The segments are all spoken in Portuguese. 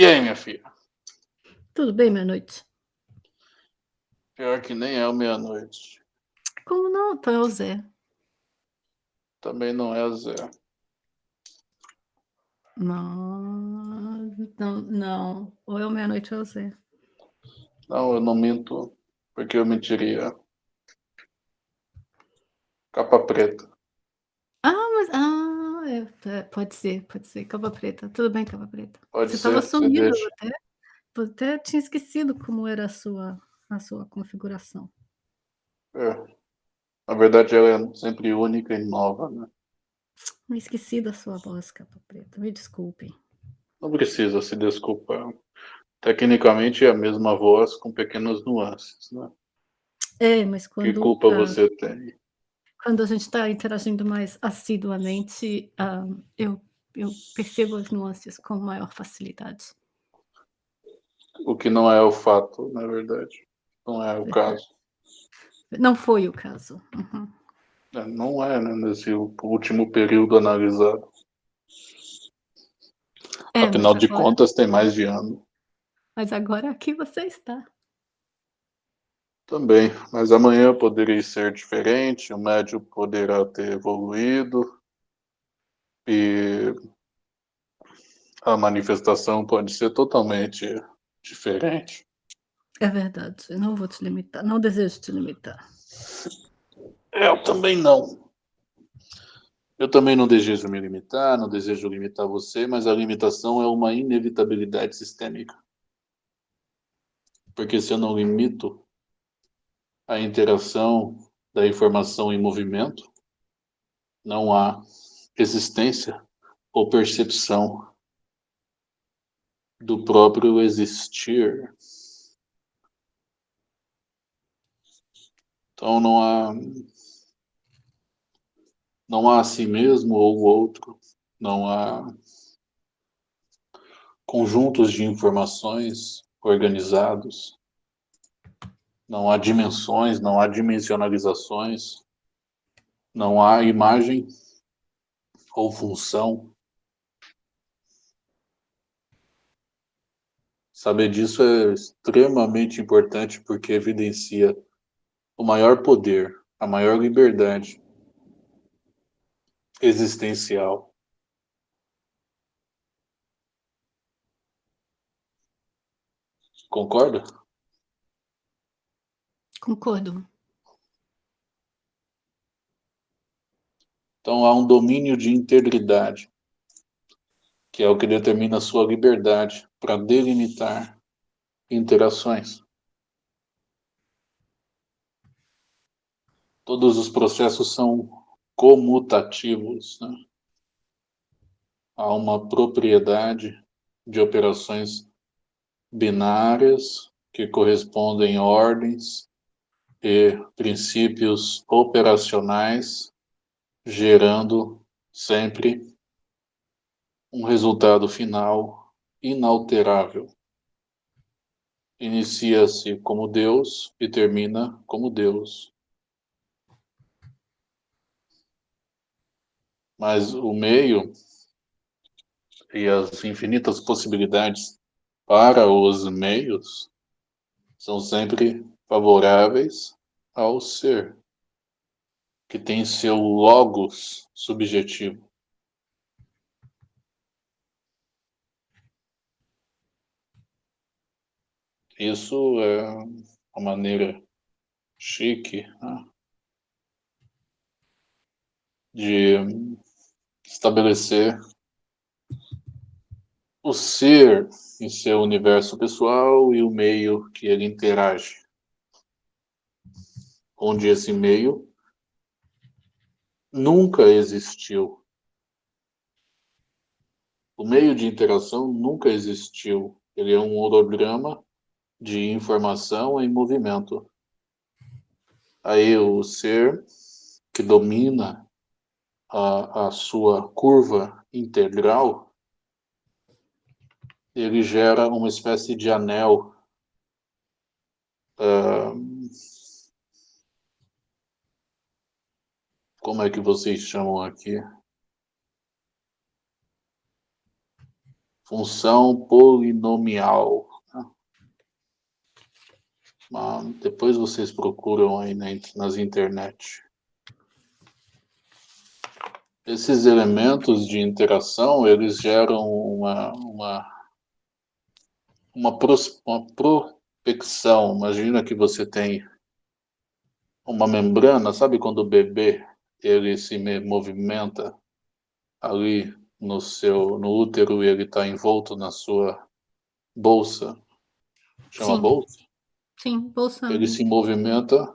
E aí, minha filha? Tudo bem, meia-noite? Pior que nem é o meia-noite. Como não? Então é o Zé. Também não é o Zé. Não, não, não. Ou é o meia-noite ou é o Zé. Não, eu não minto, porque eu mentiria. Capa preta. É, é, pode ser, pode ser. Capa preta. Tudo bem, capa preta. Pode Você estava você sumido, eu deixa. até, eu até tinha esquecido como era a sua, a sua configuração. É. Na verdade, ela é sempre única e nova, né? Me esqueci da sua voz, capa preta. Me desculpem. Não precisa se desculpar. Tecnicamente é a mesma voz com pequenas nuances, né? É, mas Que quando, culpa ah, você tem? Quando a gente está interagindo mais assiduamente, ah, eu, eu percebo as nuances com maior facilidade. O que não é o fato, na verdade. Não é o caso. Não foi o caso. Uhum. É, Não é, né? Nesse último período analisado. É, Afinal de agora, contas, tem mais de ano. mas agora aqui você está. Também, mas amanhã poderia ser diferente, o médio poderá ter evoluído e a manifestação pode ser totalmente diferente. É verdade. Eu não vou te limitar. Não desejo te limitar. Eu também não. Eu também não desejo me limitar, não desejo limitar você, mas a limitação é uma inevitabilidade sistêmica. Porque se eu não limito a interação da informação em movimento, não há existência ou percepção do próprio existir. Então não há não há a si mesmo ou o outro, não há conjuntos de informações organizados, não há dimensões, não há dimensionalizações, não há imagem ou função. Saber disso é extremamente importante porque evidencia o maior poder, a maior liberdade existencial. Concorda? Concordo. Então há um domínio de integridade, que é o que determina a sua liberdade para delimitar interações. Todos os processos são comutativos. Né? Há uma propriedade de operações binárias que correspondem a ordens e princípios operacionais, gerando sempre um resultado final inalterável. Inicia-se como Deus e termina como Deus. Mas o meio e as infinitas possibilidades para os meios são sempre favoráveis ao ser, que tem seu logos subjetivo. Isso é uma maneira chique né, de estabelecer o ser em seu universo pessoal e o meio que ele interage. Onde esse meio nunca existiu. O meio de interação nunca existiu. Ele é um holograma de informação em movimento. Aí o ser que domina a, a sua curva integral, ele gera uma espécie de anel como é que vocês chamam aqui? função polinomial. Né? depois vocês procuram aí nas internet. Esses elementos de interação, eles geram uma, uma, uma, pros, uma prospecção. Imagina que você tem uma membrana, sabe quando o bebê ele se movimenta ali no seu no útero e ele está envolto na sua bolsa, chama Sim. bolsa? Sim, bolsa. Ele se movimenta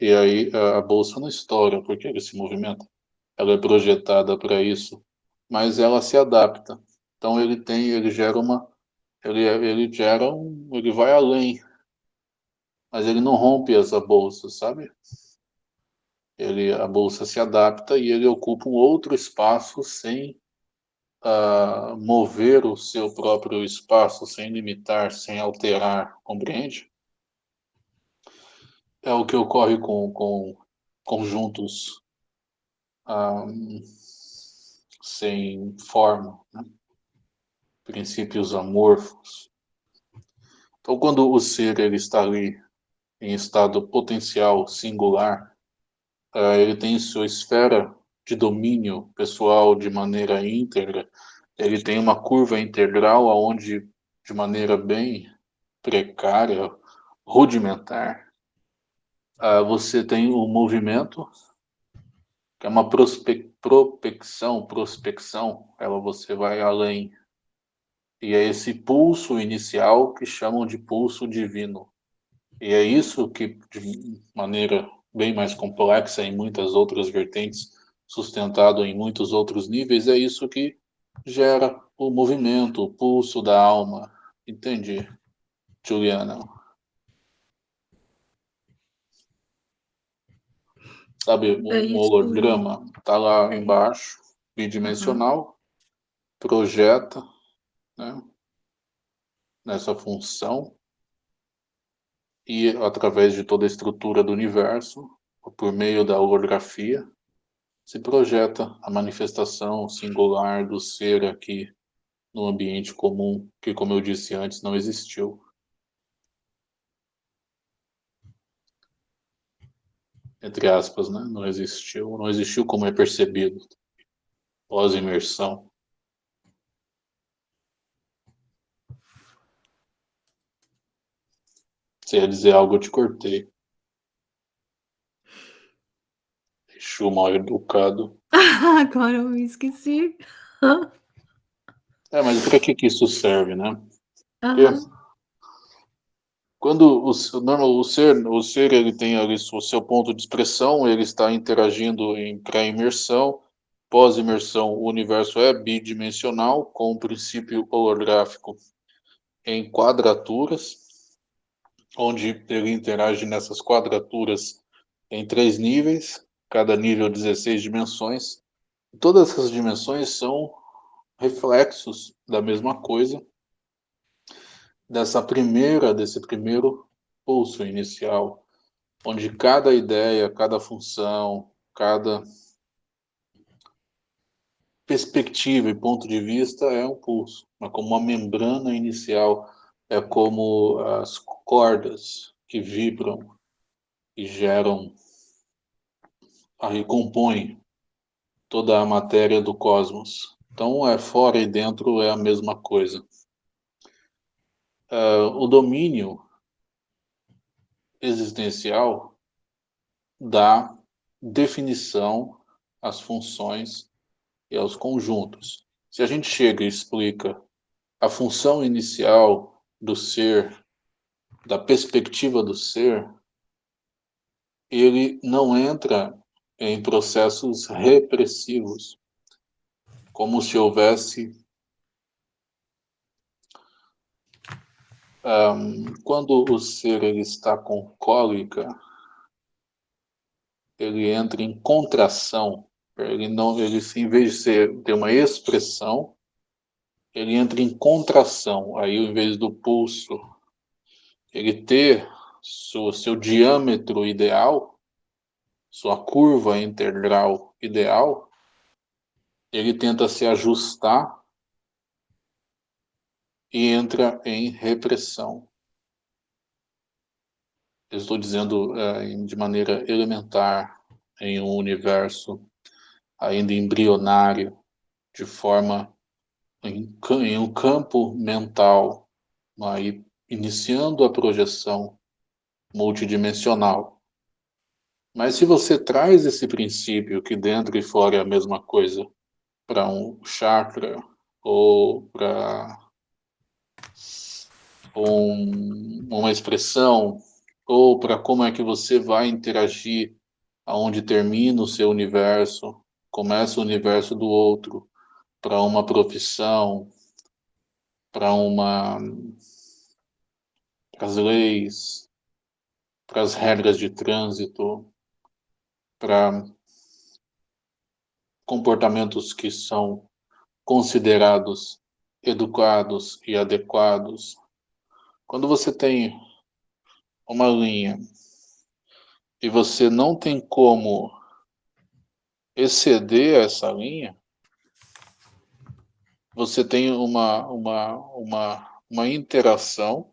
e aí a bolsa não estoura porque ele se movimenta. Ela é projetada para isso, mas ela se adapta. Então ele tem, ele gera uma, ele ele gera um, ele vai além mas ele não rompe essa bolsa, sabe? Ele, a bolsa se adapta e ele ocupa um outro espaço sem uh, mover o seu próprio espaço, sem limitar, sem alterar, compreende? É o que ocorre com, com conjuntos um, ah, sem forma, né? princípios amorfos. Então, quando o ser ele está ali em estado potencial singular, uh, ele tem sua esfera de domínio pessoal de maneira íntegra, ele tem uma curva integral aonde de maneira bem precária, rudimentar, uh, você tem o movimento, que é uma prospe prospecção, prospecção, ela você vai além. E é esse pulso inicial que chamam de pulso divino. E é isso que, de maneira bem mais complexa em muitas outras vertentes, sustentado em muitos outros níveis, é isso que gera o movimento, o pulso da alma. Entendi, Juliana. Sabe, um é holograma está lá é. embaixo, bidimensional, projeta né, nessa função, e através de toda a estrutura do universo, por meio da holografia, se projeta a manifestação singular do ser aqui no ambiente comum, que, como eu disse antes, não existiu. Entre aspas, né? Não existiu. Não existiu como é percebido pós-imersão. Você ia dizer algo, eu te cortei. Exu mal educado. Agora eu me esqueci. é, mas para que, que isso serve, né? Uhum. quando o, normal, o ser, o ser ele tem ali o seu ponto de expressão, ele está interagindo em pré-imersão, pós-imersão, o universo é bidimensional, com o princípio holográfico em quadraturas, onde ele interage nessas quadraturas em três níveis, cada nível 16 dimensões. Todas essas dimensões são reflexos da mesma coisa, dessa primeira, desse primeiro pulso inicial, onde cada ideia, cada função, cada perspectiva e ponto de vista é um pulso, é como uma membrana inicial é como as cordas que vibram e geram, aí compõem toda a matéria do cosmos. Então, é fora e dentro é a mesma coisa. Uh, o domínio existencial dá definição às funções e aos conjuntos. Se a gente chega e explica a função inicial do ser, da perspectiva do ser, ele não entra em processos repressivos, como se houvesse um, quando o ser ele está com cólica, ele entra em contração. Ele não, ele em vez de ser ter uma expressão, ele entra em contração, aí ao invés do pulso ele ter seu, seu diâmetro ideal, sua curva integral ideal, ele tenta se ajustar e entra em repressão. Eu estou dizendo é, de maneira elementar, em um universo ainda embrionário, de forma em, em um campo mental, aí, iniciando a projeção multidimensional. Mas se você traz esse princípio que dentro e fora é a mesma coisa para um chakra ou para um, uma expressão ou para como é que você vai interagir aonde termina o seu universo, começa o universo do outro, para uma profissão, para uma para as leis, para as regras de trânsito, para comportamentos que são considerados educados e adequados. Quando você tem uma linha e você não tem como exceder essa linha, você tem uma, uma, uma, uma interação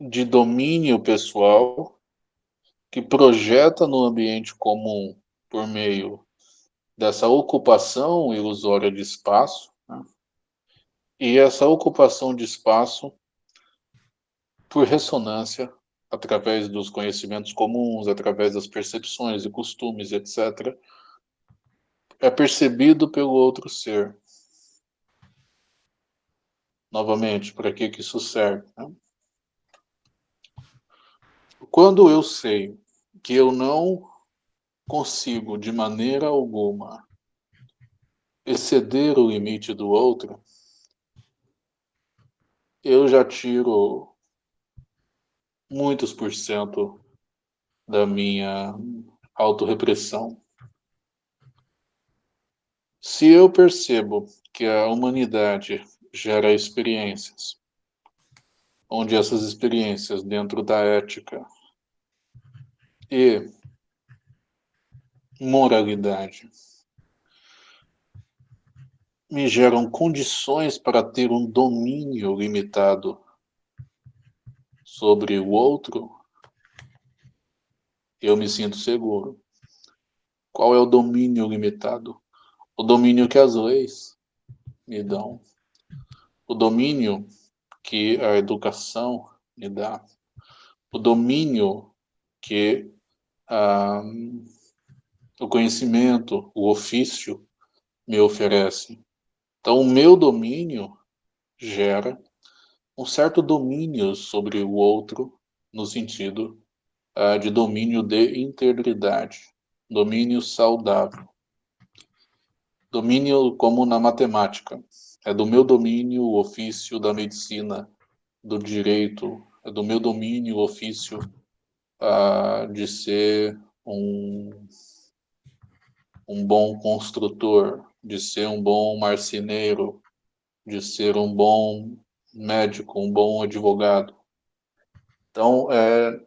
de domínio pessoal que projeta no ambiente comum por meio dessa ocupação ilusória de espaço, né? e essa ocupação de espaço, por ressonância, através dos conhecimentos comuns, através das percepções e costumes, etc., é percebido pelo outro ser. Novamente, para que, que isso serve? Né? Quando eu sei que eu não consigo, de maneira alguma, exceder o limite do outro, eu já tiro muitos por cento da minha autorrepressão. Se eu percebo que a humanidade gera experiências, onde essas experiências dentro da ética e moralidade me geram condições para ter um domínio limitado sobre o outro, eu me sinto seguro. Qual é o domínio limitado? O domínio que as leis me dão. O domínio que a educação me dá. O domínio que ah, o conhecimento, o ofício me oferece. Então, o meu domínio gera um certo domínio sobre o outro, no sentido uh, de domínio de integridade, domínio saudável. Domínio como na matemática. É do meu domínio o ofício da medicina, do direito, é do meu domínio o ofício uh, de ser um, um bom construtor, de ser um bom marceneiro, de ser um bom médico, um bom advogado. Então, é,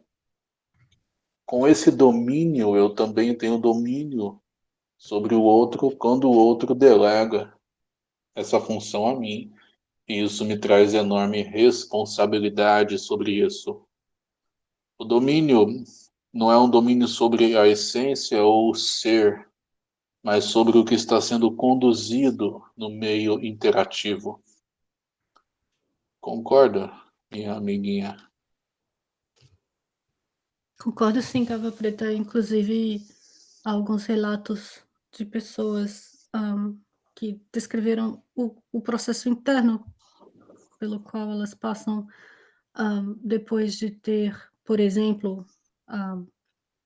com esse domínio, eu também tenho domínio sobre o outro quando o outro delega essa função a mim. E isso me traz enorme responsabilidade sobre isso. O domínio não é um domínio sobre a essência ou o ser, mas sobre o que está sendo conduzido no meio interativo. Concorda, minha amiguinha? Concordo sim, Cava Preta. Inclusive, alguns relatos de pessoas um, que descreveram o, o, processo interno pelo qual elas passam um, depois de ter, por exemplo, um,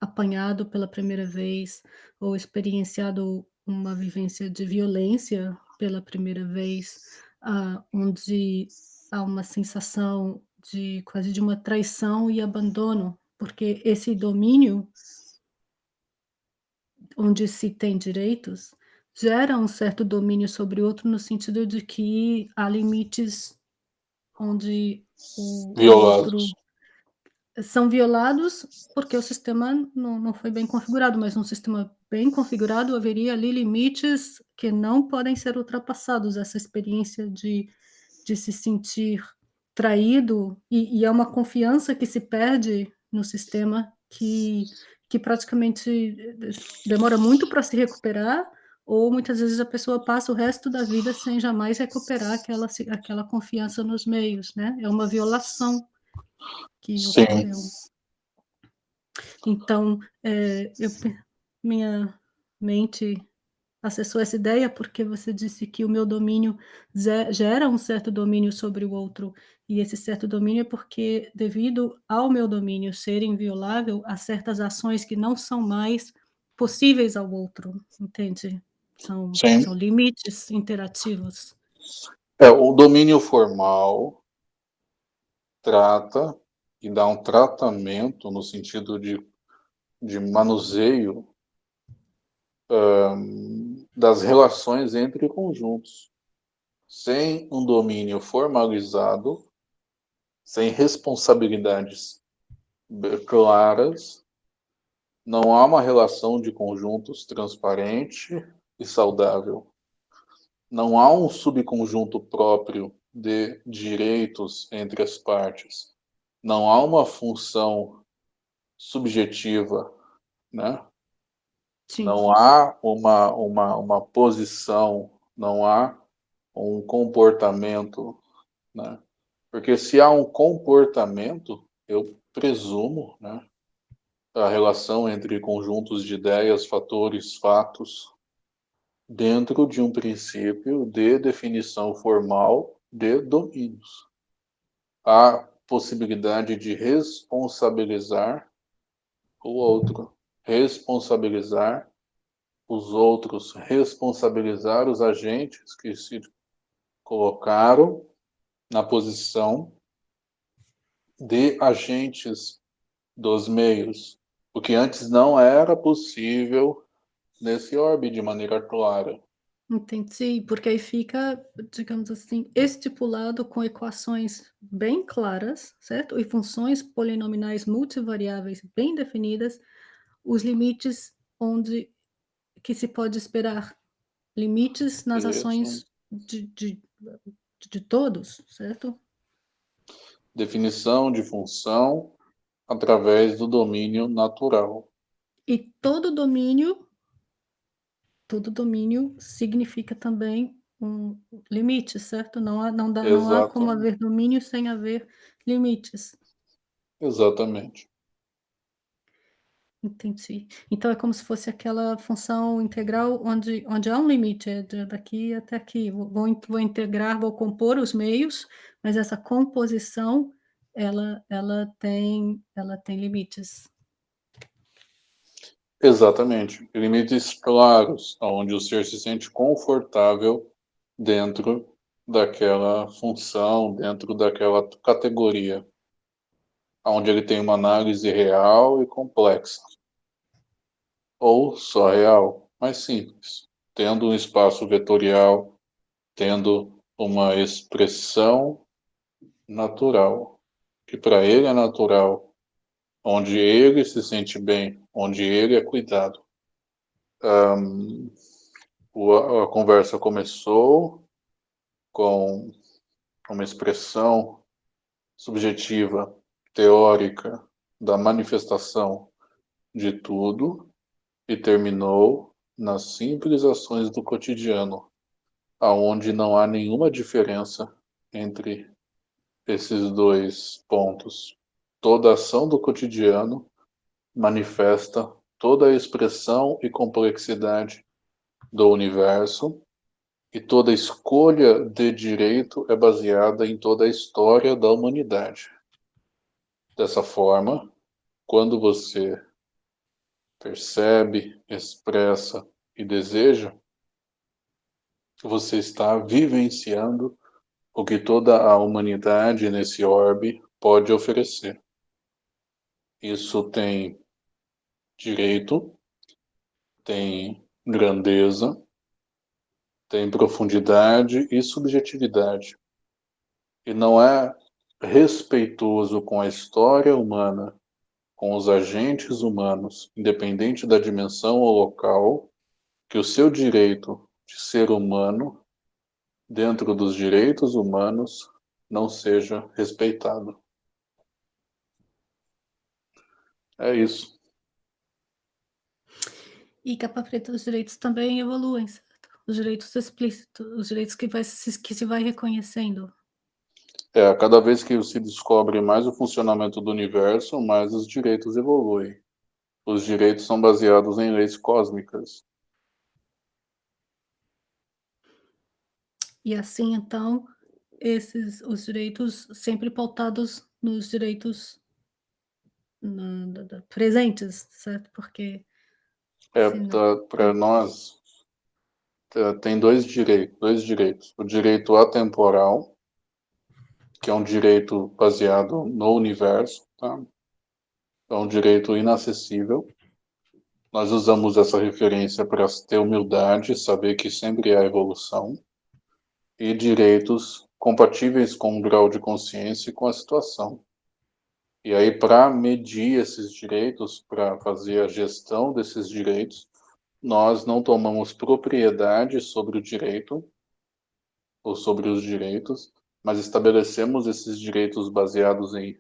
apanhado pela primeira vez ou experienciado uma vivência de violência pela primeira vez, uh, onde há uma sensação de quase de uma traição e abandono, porque esse domínio onde se tem direitos gera um certo domínio sobre o outro no sentido de que há limites onde o Violados. outro são violados porque o sistema não, não foi bem configurado, mas um sistema bem configurado, haveria ali limites que não podem ser ultrapassados. Essa experiência de, de se sentir traído, e, e é uma confiança que se perde no sistema que, que praticamente demora muito para se recuperar, ou muitas vezes a pessoa passa o resto da vida sem jamais recuperar aquela, aquela confiança nos meios, né? É uma violação que Sim. ocorreu. Então, é, eu, minha mente acessou essa ideia porque você disse que o meu domínio gera um certo domínio sobre o outro, e esse certo domínio é porque, devido ao meu domínio ser inviolável, há certas ações que não são mais possíveis ao outro, entende? São, são limites interativos. É, o domínio formal trata e dá um tratamento no sentido de, de manuseio um, das relações entre conjuntos. Sem um domínio formalizado, sem responsabilidades claras, não há uma relação de conjuntos transparente e saudável. Não há um subconjunto próprio de direitos entre as partes. Não há uma função subjetiva, né? Sim. Não há uma, uma, uma posição, não há um comportamento, né? Porque se há um comportamento, eu presumo, né? A relação entre conjuntos de ideias, fatores, fatos, dentro de um princípio de definição formal de domínios. Há possibilidade de responsabilizar o outro responsabilizar os outros, responsabilizar os agentes que se colocaram na posição de agentes dos meios, o que antes não era possível nesse orbe de maneira clara. Entendi, porque aí fica, digamos assim, estipulado com equações bem claras, certo? E funções polinomiais multivariáveis bem definidas, os limites onde que se pode esperar limites nas Isso. ações de, de, de todos, certo? Definição de função através do domínio natural. E todo domínio, todo domínio significa também um limite, certo? Não há, não dá, não há como haver domínio sem haver limites. Exatamente. Entendi. Então é como se fosse aquela função integral onde, onde há um limite, é daqui até aqui. Vou, vou integrar, vou compor os meios, mas essa composição ela, ela, tem, ela tem limites. Exatamente. Limites claros, onde o ser se sente confortável dentro daquela função, dentro daquela categoria onde ele tem uma análise real e complexa. Ou só real, mais simples, tendo um espaço vetorial, tendo uma expressão natural, que para ele é natural, onde ele se sente bem, onde ele é cuidado. Um, a conversa começou com uma expressão subjetiva teórica da manifestação de tudo e terminou nas simples ações do cotidiano, aonde não há nenhuma diferença entre esses dois pontos. Toda ação do cotidiano manifesta toda a expressão e complexidade do universo e toda escolha de direito é baseada em toda a história da humanidade. Dessa forma, quando você percebe, expressa e deseja, você está vivenciando o que toda a humanidade nesse orbe pode oferecer. Isso tem direito, tem grandeza, tem profundidade e subjetividade. E não é respeitoso com a história humana com os agentes humanos, independente da dimensão ou local, que o seu direito de ser humano, dentro dos direitos humanos, não seja respeitado. É isso. E capa preta, os direitos também evoluem, certo? Os direitos explícitos, os direitos que, vai, que se vai reconhecendo. É, cada vez que se descobre mais o funcionamento do universo, mais os direitos evoluem. Os direitos são baseados em leis cósmicas. E assim, então, esses os direitos sempre pautados nos direitos presentes, certo? Porque é para nós tem dois direitos, dois direitos. O direito atemporal, que é um direito baseado no universo, tá? É um direito inacessível. Nós usamos essa referência para ter humildade, saber que sempre há evolução e direitos compatíveis com o grau de consciência e com a situação. E aí, para medir esses direitos, para fazer a gestão desses direitos, nós não tomamos propriedade sobre o direito, ou sobre os direitos, mas estabelecemos esses direitos baseados em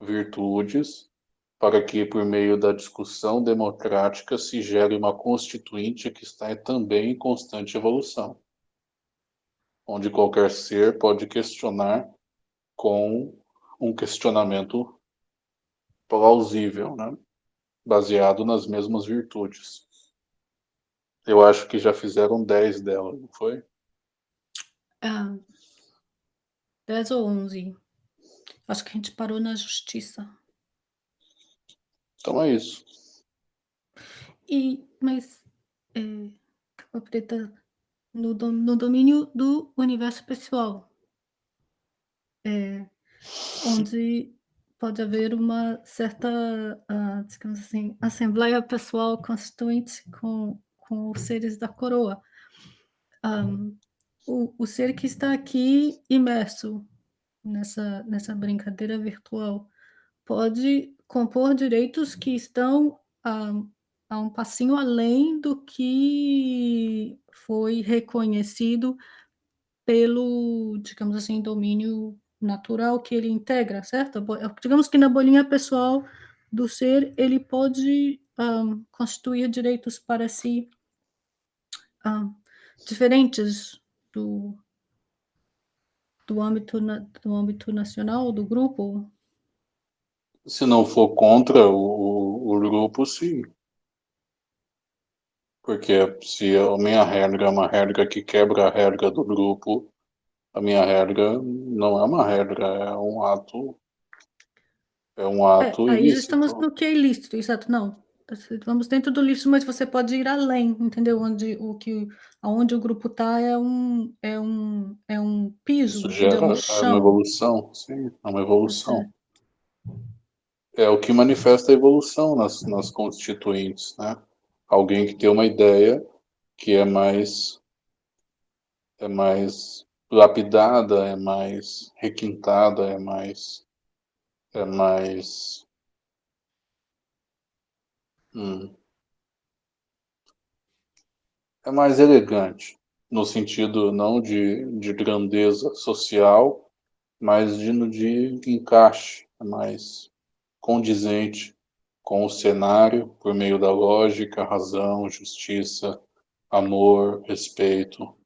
virtudes, para que, por meio da discussão democrática, se gere uma constituinte que está também em constante evolução onde qualquer ser pode questionar com um questionamento plausível, né? baseado nas mesmas virtudes. Eu acho que já fizeram 10 dela, não foi? Ah, 10 ou 11. Acho que a gente parou na justiça. Então é isso. E, mas, é, capa preta no, no domínio do universo pessoal, é, onde pode haver uma certa, uh, digamos assim, assembleia pessoal constituinte com, com os seres da coroa. Um, o, o ser que está aqui imerso nessa, nessa brincadeira virtual pode compor direitos que estão um, a um passinho além do que foi reconhecido pelo, digamos assim, domínio natural que ele integra, certo? Digamos que na bolinha pessoal do ser, ele pode um, constituir direitos para si um, diferentes do, do, âmbito, do âmbito nacional, do grupo? Se não for contra o, o grupo, sim. Porque se a minha regra é uma regra que quebra a regra do grupo, a minha regra não é uma regra, é um ato. É um ato é, aí ilícito. estamos no que é ilícito, exato, não. Vamos dentro do lícito, mas você pode ir além, entendeu? Onde o que, aonde o grupo está é um, é um, é um piso, Isso gera um uma evolução, sim, é uma evolução. É o que manifesta a evolução nas, nas constituintes, né? alguém que tem uma ideia que é mais é mais lapidada, é mais requintada, é mais é mais hum, é mais elegante no sentido não de, de grandeza social, mas de, de encaixe, é mais condizente com o cenário por meio da lógica, razão, justiça, amor, respeito.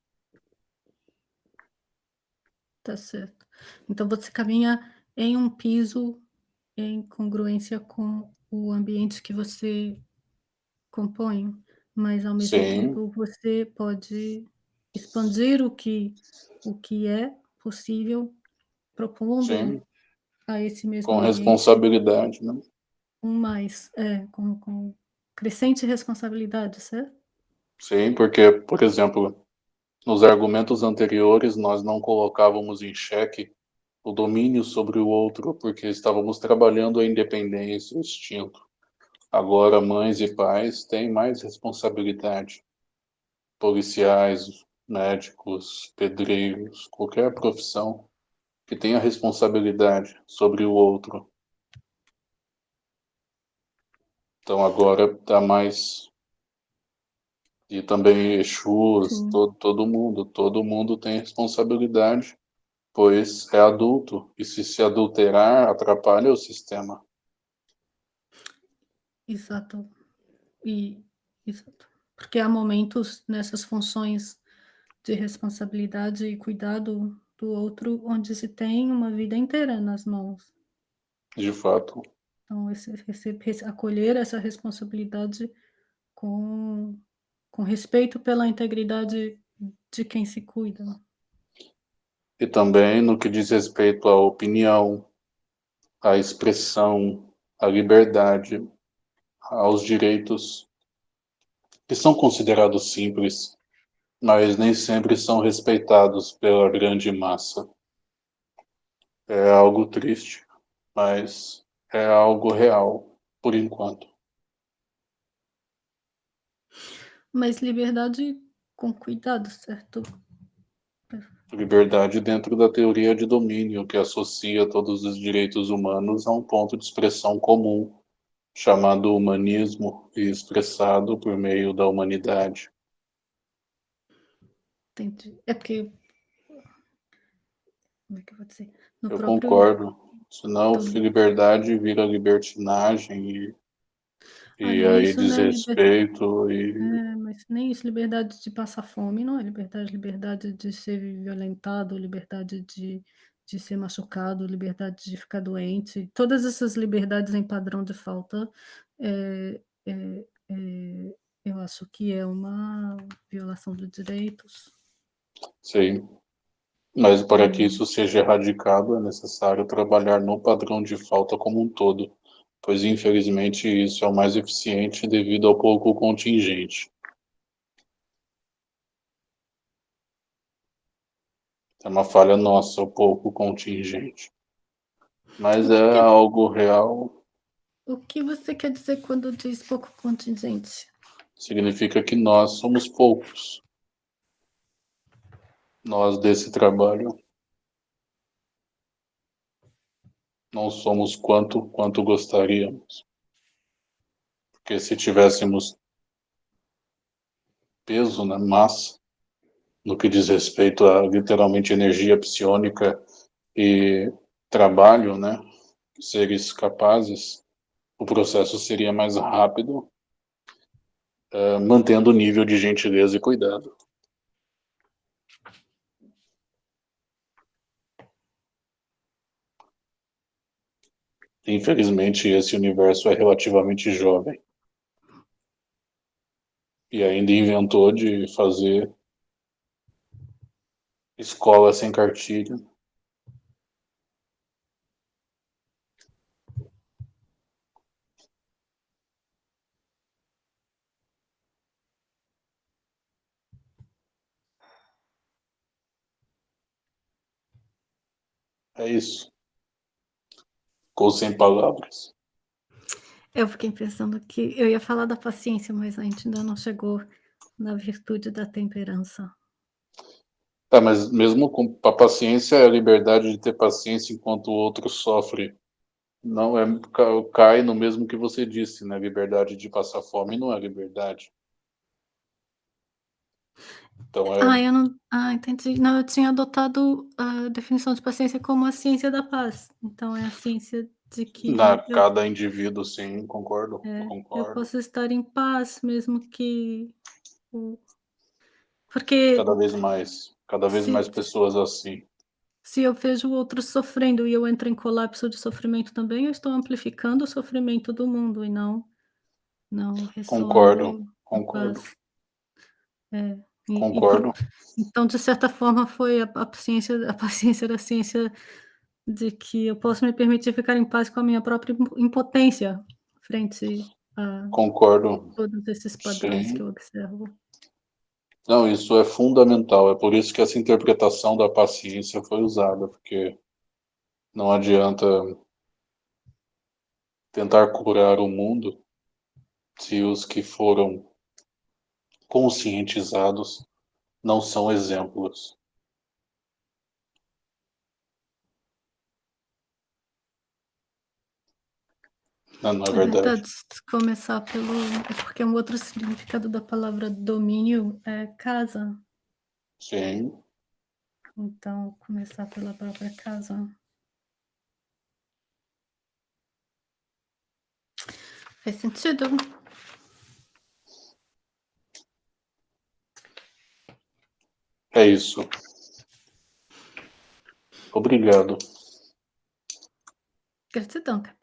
Tá certo. Então você caminha em um piso em congruência com o ambiente que você compõe, mas ao mesmo Sim. tempo você pode expandir o que o que é possível propondo Sim. a esse mesmo com ambiente. responsabilidade, né? Um mais, é, com, com crescente responsabilidade, certo? Sim, porque, por exemplo, nos argumentos anteriores nós não colocávamos em xeque o domínio sobre o outro, porque estávamos trabalhando a independência, o instinto. Agora, mães e pais têm mais responsabilidade. Policiais, médicos, pedreiros, qualquer profissão que tenha responsabilidade sobre o outro Então agora está mais e também Exus, todo, todo mundo, todo mundo tem responsabilidade, pois é adulto, e se se adulterar, atrapalha o sistema. Exato. E, exato. Porque há momentos nessas funções de responsabilidade e cuidado do outro, onde se tem uma vida inteira nas mãos. De fato. Então, esse, esse, acolher essa responsabilidade com com respeito pela integridade de quem se cuida. E também no que diz respeito à opinião, à expressão, à liberdade, aos direitos, que são considerados simples, mas nem sempre são respeitados pela grande massa. É algo triste, mas é algo real, por enquanto. Mas liberdade com cuidado, certo? Liberdade dentro da teoria de domínio, que associa todos os direitos humanos a um ponto de expressão comum, chamado humanismo e expressado por meio da humanidade. Entendi. É porque. Como é que eu vou dizer? No eu próprio... concordo. Senão, então... liberdade vira libertinagem e e aí é desrespeito é e... É, mas nem isso, liberdade de passar fome não é liberdade, liberdade de ser violentado, liberdade de, de ser machucado, liberdade de ficar doente, todas essas liberdades em padrão de falta, é, é, é, eu acho que é uma violação de direitos. Sim, mas para que isso seja erradicado é necessário trabalhar no padrão de falta como um todo pois infelizmente isso é o mais eficiente devido ao pouco contingente. É uma falha nossa, o pouco contingente. Mas é algo real. O que você quer dizer quando diz pouco contingente? Significa que nós somos poucos. Nós desse trabalho. Não somos quanto quanto gostaríamos. Porque se tivéssemos peso, né, massa, no que diz respeito a literalmente energia psionica e trabalho, né, seres capazes, o processo seria mais rápido, uh, mantendo o nível de gentileza e cuidado. Infelizmente, esse universo é relativamente jovem. E ainda inventou de fazer escola sem cartilha. É isso. Ficou sem palavras. Eu fiquei pensando que eu ia falar da paciência, mas a gente ainda não chegou na virtude da temperança. Tá, mas mesmo com a paciência é a liberdade de ter paciência enquanto o outro sofre. Não é cai no mesmo que você disse, né? Liberdade de passar fome não é liberdade. Então é... Ah, eu não. Ah, entendi. Não, eu tinha adotado a definição de paciência como a ciência da paz. Então é a ciência de que. Na eu... cada indivíduo, sim, concordo. É, concordo. Eu posso estar em paz, mesmo que. Porque. Cada vez mais. Cada vez se, mais pessoas assim. Se eu vejo outros sofrendo e eu entro em colapso de sofrimento também, eu estou amplificando o sofrimento do mundo e não. Não Concordo, concordo. É. Concordo. Então, de certa forma, foi a, a, paciência, a paciência da ciência de que eu posso me permitir ficar em paz com a minha própria impotência frente a Concordo. todos esses padrões Sim. que eu observo. Não, isso é fundamental. É por isso que essa interpretação da paciência foi usada, porque não adianta tentar curar o mundo se os que foram conscientizados não são exemplos. Não, não é É verdade. se começar pelo é porque um outro significado da palavra domínio é casa. Sim. Então, começar pela própria casa. Faz sentido. É isso. Obrigado. Gratidão, cara.